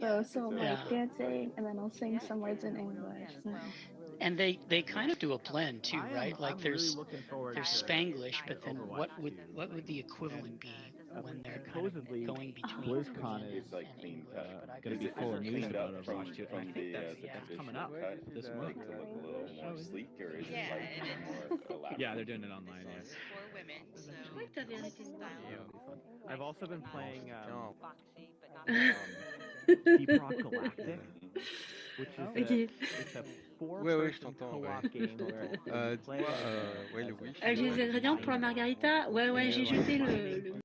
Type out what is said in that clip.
though, so I'm like Yeah. dancing and then I'll sing some words in English. and- And they they kind of do a blend too, I am- right? Like I'm there's really looking forward there's to Spanglish, but then Overwatch what would 2. what would the equivalent be uh, when they're kind of supposedly going between BlizzCon Korean is, like and clean English? cut. But I gonna be I've full of news about up Overwatch from, 2. I from think the, uh, that's- the that's coming up cut this to month. make look a little more Oh, is it? sleek or is Yeah, it like more elaborate? Yeah, they're doing it online. Yeah. This is for women, so Ouais, t'avais arrêté this style. Yeah, it'll be fun. I've also been playing um, voir. Deep Rock Galactic, which is Ok. Ouais, ouais, je t'entends, co-op ouais. Euh, euh, ouais, le Wish. Ah, j'ai les ingrédients pour la margarita? Ouais, ouais, j'ai jeté le, le